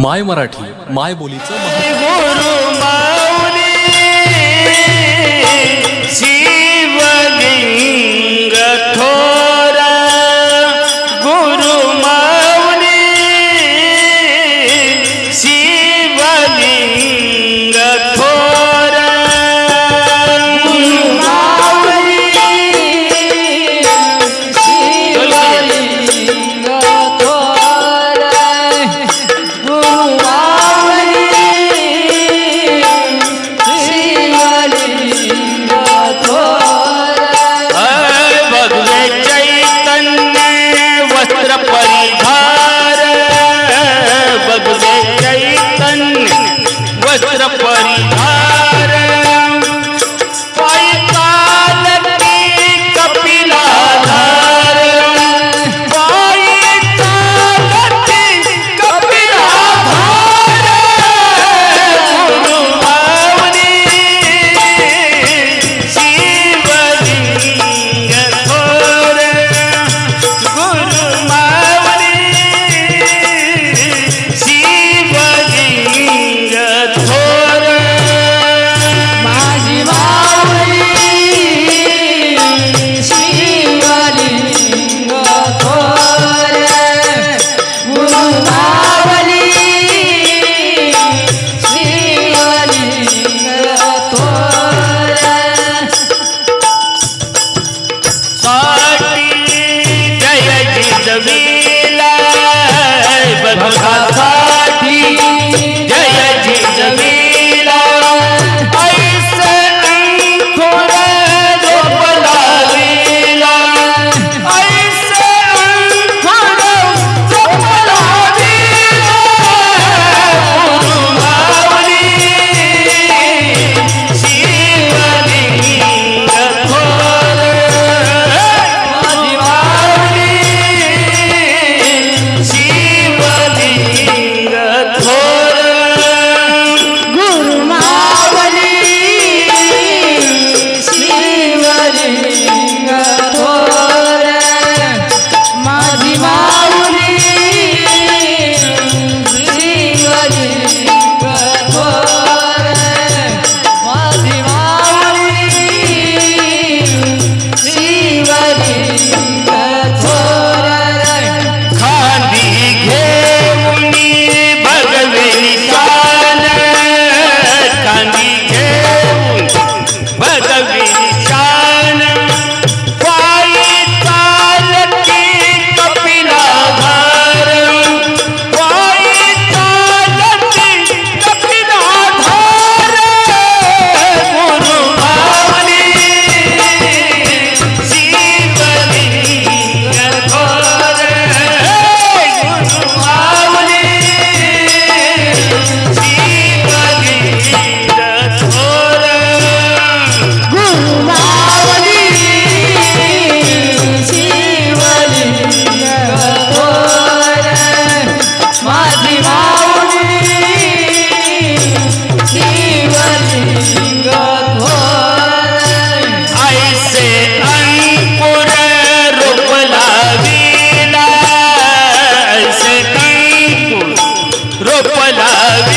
माय मराठी माय बोलीचं lag